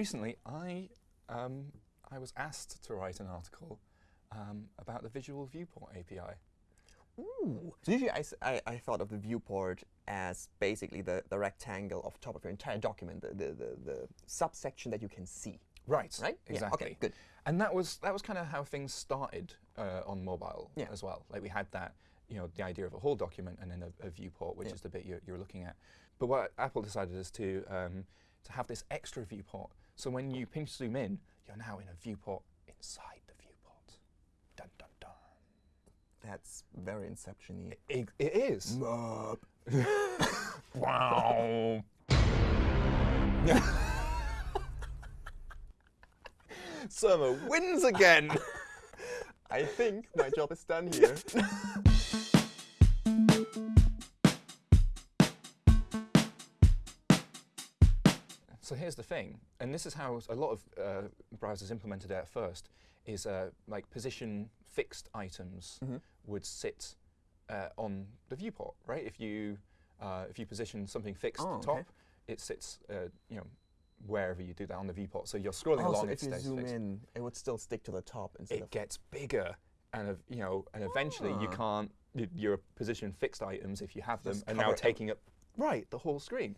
recently I um, I was asked to write an article um, about the Visual Viewport API. Ooh. So usually I thought of the viewport as basically the, the rectangle of top of your entire document, the, the, the, the subsection that you can see. Right. Right? Yeah, Exactly. okay, good. And that was that was kind of how things started uh, on mobile Yeah. as well. Like we had that, you know, the idea of a whole document and then a, a viewport, which Yeah. is the bit you're, you're looking at. But what Apple decided is to um, to have this extra viewport. So when you pinch zoom in, you're now in a viewport inside the viewport. Dun dun dun. That's very Inception-y. It, it is. Mup. Wow. Surma wins again. I think my job is done here. So here's the thing, and this is how a lot of uh, browsers implemented it at first, is uh, like position fixed items Mhm. would sit uh, on the viewport, right? If you uh, if you position something fixed Oh, top, okay. it sits, uh, you know, wherever you do that on the viewport. So you're scrolling Oh, along, so it if you stays zoom fixed. in, it would still stick to the top instead It of. gets bigger, and you know, and eventually you Ah. can't. Your position fixed items, if you have them, Just are now taking up right the whole screen.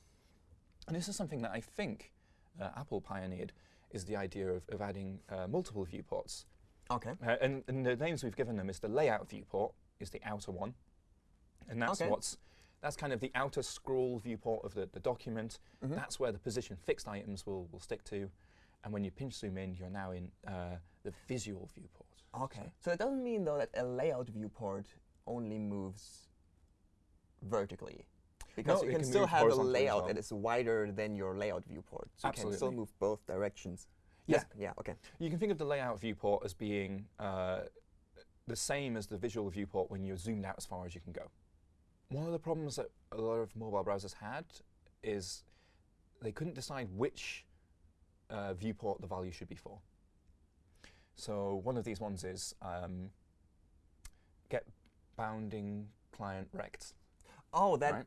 And this is something that I think uh, Apple pioneered, is the idea of, of adding uh, multiple viewports. Okay. Uh, and, and the names we've given them is the layout viewport is the outer one, and that's Okay. what's that's kind of the outer scroll viewport of the, the document. Mhm. That's where the position fixed items will, will stick to. And when you pinch zoom in, you're now in uh, the visual viewport. Okay. So it doesn't mean, though, that a layout viewport only moves vertically. Because No, you can, can still have a layout that is wider than your layout viewport. So you can still move both directions. Yeah. Yes, Yeah, okay. You can think of the layout viewport as being uh, the same as the visual viewport when you're zoomed out as far as you can go. One of the problems that a lot of mobile browsers had is they couldn't decide which uh, viewport the value should be for. So one of these ones is um, get bounding client rect. Oh, that. Right.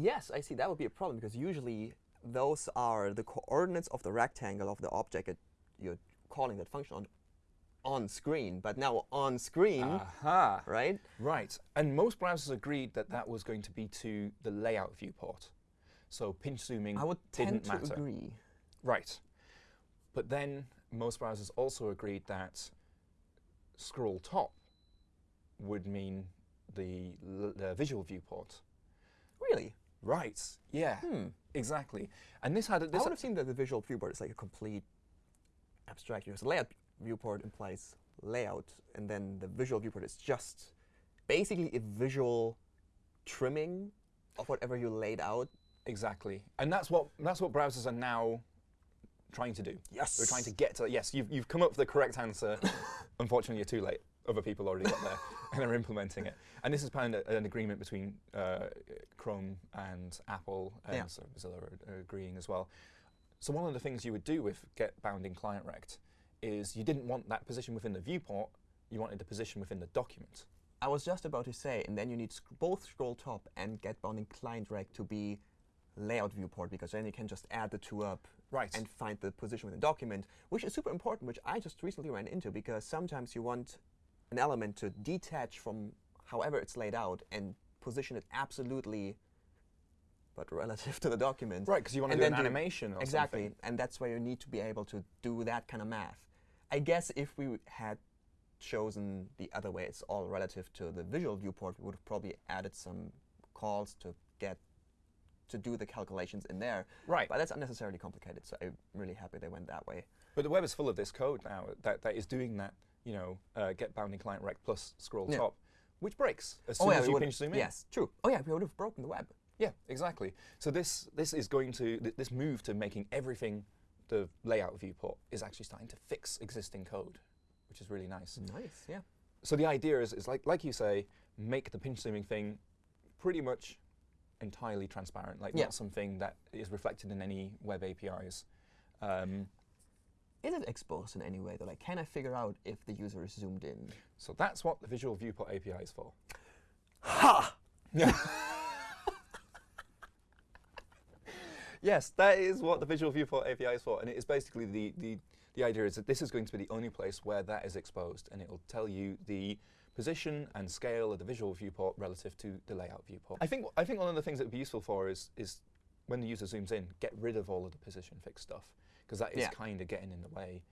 Yes, I see. That would be a problem because usually those are the coordinates of the rectangle of the object that you're calling that function on on screen. But now on screen, Aha! right? Right. And most browsers agreed that that was going to be to the layout viewport. So pinch zooming I would didn't tend to matter. agree. Right. But then most browsers also agreed that scroll top would mean the, the visual viewport. Right. Yeah. Hmm. Exactly. And this had a, I this would have seen that the visual viewport is like a complete abstraction. Because the layout viewport implies layout, and then the visual viewport is just basically a visual trimming of whatever you laid out. exactly. And that's what that's what browsers are now trying to do. Yes. They're trying to get to yes, you've you've come up with the correct answer. Unfortunately, you're too late. Other people already got there and are implementing it. And this is kind of an agreement between uh, Chrome and Apple, and Yeah. so Mozilla are, are agreeing as well. So one of the things you would do with get bounding client rect is you didn't want that position within the viewport. You wanted the position within the document. I was just about to say, and then you need sc- both scroll top and get bounding client rect to be layout viewport because then you can just add the two up Right. and find the position within the document, which is super important, which I just recently ran into because sometimes you want an element to detach from however it's laid out and position it absolutely, but relative to the document. right, because you want to do an do- animation or Exactly, something. and that's where you need to be able to do that kind of math. I guess if we had chosen the other way, it's all relative to the visual viewport, we would have probably added some calls to get to do the calculations in there. Right. But that's unnecessarily complicated, so I'm really happy they went that way. But the web is full of this code now that, that is doing that, you know, uh, get bounding client rect plus scroll Yeah. top, which breaks as soon as you pinch zoom in. Yes, true. Oh yeah, we would have broken the web. Yeah, exactly. So this this is going to th- this move to making everything the layout viewport is actually starting to fix existing code, which is really nice. Nice, yeah. So the idea is, is like like you say, make the pinch zooming thing pretty much entirely transparent, like Yeah. not something that is reflected in any web APIs. Um, Is it exposed in any way though? Like, can I figure out if the user is zoomed in? so that's what the Visual Viewport API is for. Ha! Yes, that is what the Visual Viewport API is for, and it is basically the, the, the idea is that this is going to be the only place where that is exposed, and it will tell you the position and scale of the visual viewport relative to the layout viewport. I think I think one of the things that would be useful for is is when the user zooms in, get rid of all of the position fixed stuff, because that is Yeah. kind of getting in the way.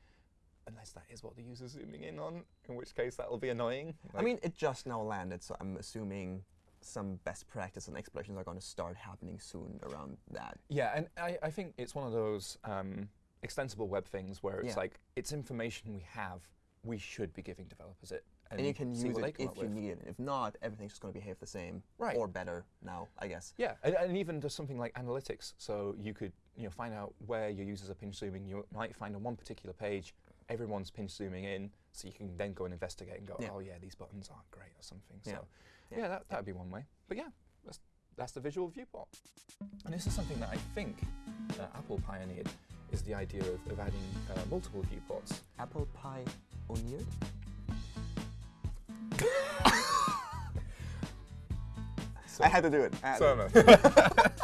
Unless that is what the user's zooming in on, in which case that will be annoying. I mean, it just now landed, so I'm assuming some best practice and explorations are going to start happening soon around that. Yeah, and I, I think it's one of those um, extensible web things where it's Yeah. like it's information we have, we should be giving developers it, And, you can use it if you need it. If not, everything's just going to behave the same Right. or better now, I guess. Yeah, and, and even just something like analytics. So you could you know find out where your users are pinch zooming. You might find on one particular page everyone's pinch zooming in, so you can then go and investigate and go, Yeah. oh yeah, these buttons aren't great or something. So Yeah. yeah, that that'd be one way. But yeah, that's that's the visual viewport. And this is something that I think uh, Apple pioneered is the idea of, of adding uh, multiple viewports. Apple Pie So, I had to do it. So.